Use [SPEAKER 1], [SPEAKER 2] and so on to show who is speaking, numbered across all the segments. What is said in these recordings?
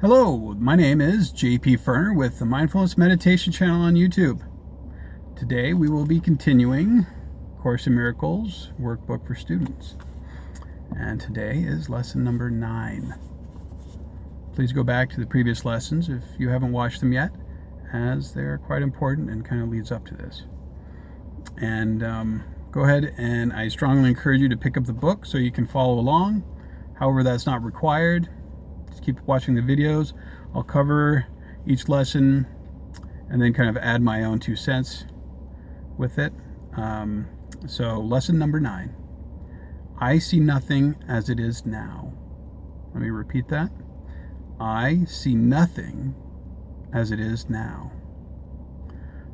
[SPEAKER 1] Hello, my name is JP Ferner with the Mindfulness Meditation channel on YouTube. Today we will be continuing Course in Miracles workbook for students. And today is lesson number nine. Please go back to the previous lessons if you haven't watched them yet, as they are quite important and kind of leads up to this. And um, go ahead and I strongly encourage you to pick up the book so you can follow along. However, that's not required just keep watching the videos. I'll cover each lesson and then kind of add my own two cents with it. Um, so lesson number nine, I see nothing as it is now. Let me repeat that. I see nothing as it is now.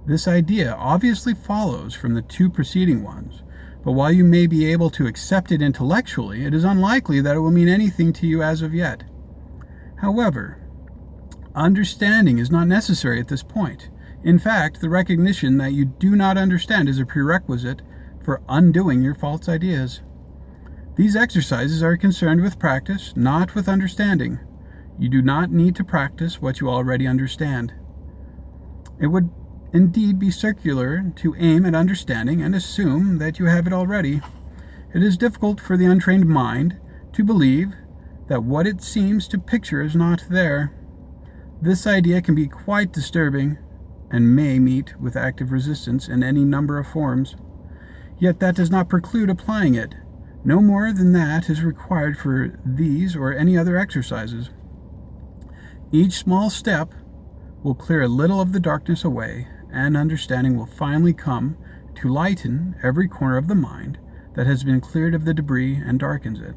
[SPEAKER 1] This idea obviously follows from the two preceding ones, but while you may be able to accept it intellectually, it is unlikely that it will mean anything to you as of yet. However, understanding is not necessary at this point. In fact, the recognition that you do not understand is a prerequisite for undoing your false ideas. These exercises are concerned with practice, not with understanding. You do not need to practice what you already understand. It would indeed be circular to aim at understanding and assume that you have it already. It is difficult for the untrained mind to believe that what it seems to picture is not there. This idea can be quite disturbing and may meet with active resistance in any number of forms. Yet that does not preclude applying it. No more than that is required for these or any other exercises. Each small step will clear a little of the darkness away, and understanding will finally come to lighten every corner of the mind that has been cleared of the debris and darkens it.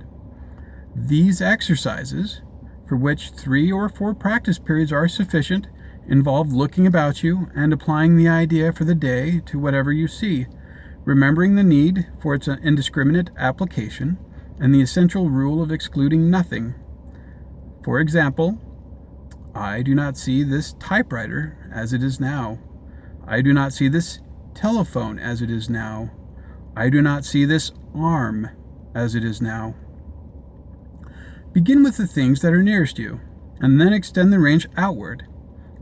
[SPEAKER 1] These exercises, for which three or four practice periods are sufficient, involve looking about you and applying the idea for the day to whatever you see, remembering the need for its indiscriminate application and the essential rule of excluding nothing. For example, I do not see this typewriter as it is now. I do not see this telephone as it is now. I do not see this arm as it is now. Begin with the things that are nearest you, and then extend the range outward.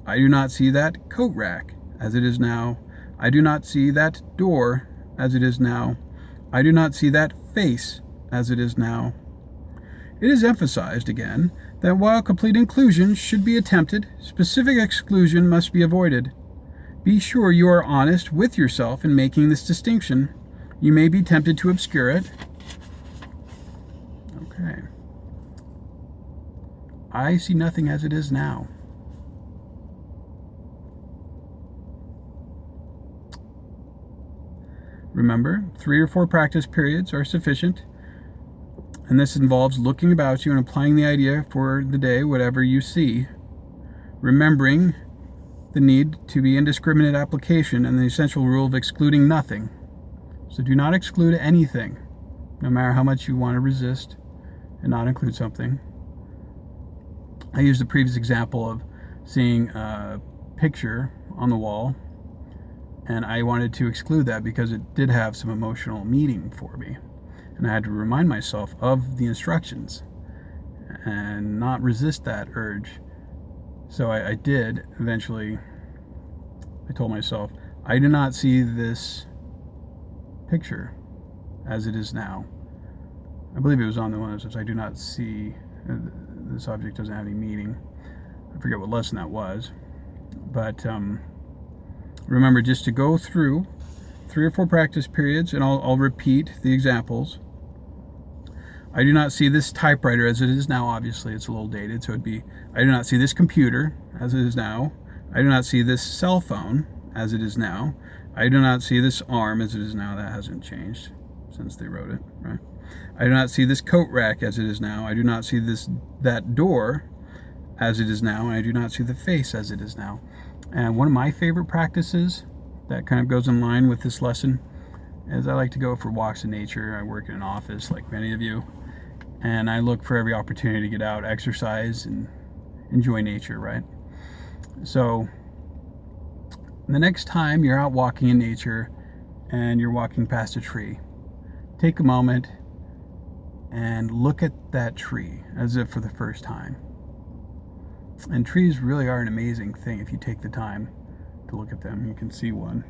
[SPEAKER 1] I do not see that coat rack as it is now. I do not see that door as it is now. I do not see that face as it is now. It is emphasized again that while complete inclusion should be attempted, specific exclusion must be avoided. Be sure you are honest with yourself in making this distinction. You may be tempted to obscure it. Okay. I see nothing as it is now. Remember, three or four practice periods are sufficient, and this involves looking about you and applying the idea for the day, whatever you see, remembering the need to be indiscriminate application and the essential rule of excluding nothing. So do not exclude anything, no matter how much you want to resist and not include something. I used the previous example of seeing a picture on the wall and I wanted to exclude that because it did have some emotional meaning for me. And I had to remind myself of the instructions and not resist that urge. So I, I did eventually, I told myself, I do not see this picture as it is now. I believe it was on the one that says, I do not see uh, this object doesn't have any meaning. I forget what lesson that was. But um, remember just to go through three or four practice periods and I'll, I'll repeat the examples. I do not see this typewriter as it is now, obviously it's a little dated, so it'd be, I do not see this computer as it is now. I do not see this cell phone as it is now. I do not see this arm as it is now, that hasn't changed since they wrote it, right? I do not see this coat rack as it is now. I do not see this that door as it is now, and I do not see the face as it is now. And one of my favorite practices that kind of goes in line with this lesson is I like to go for walks in nature. I work in an office like many of you, and I look for every opportunity to get out, exercise, and enjoy nature, right? So the next time you're out walking in nature and you're walking past a tree, take a moment and look at that tree as if for the first time. And trees really are an amazing thing if you take the time to look at them. You can see one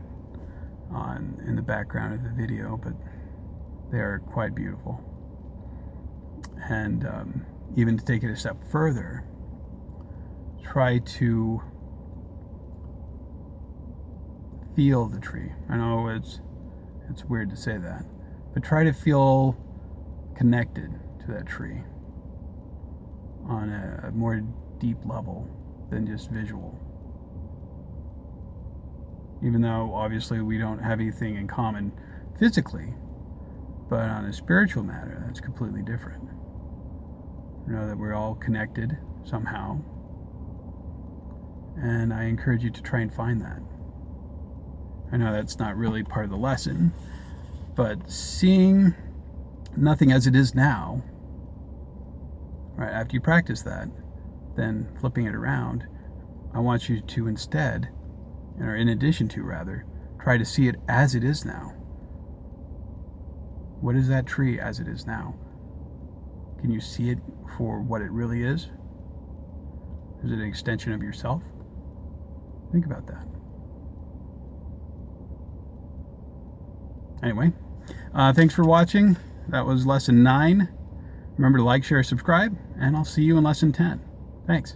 [SPEAKER 1] on in the background of the video, but they are quite beautiful. And um, even to take it a step further, try to feel the tree. I know it's it's weird to say that, but try to feel connected to that tree on a, a more deep level than just visual. Even though obviously we don't have anything in common physically, but on a spiritual matter, that's completely different. You know that we're all connected somehow, and I encourage you to try and find that. I know that's not really part of the lesson, but seeing nothing as it is now, right after you practice that, then flipping it around, I want you to instead, or in addition to rather, try to see it as it is now. What is that tree as it is now? Can you see it for what it really is? Is it an extension of yourself? Think about that. Anyway, uh, thanks for watching. That was lesson 9. Remember to like, share, subscribe, and I'll see you in lesson 10. Thanks.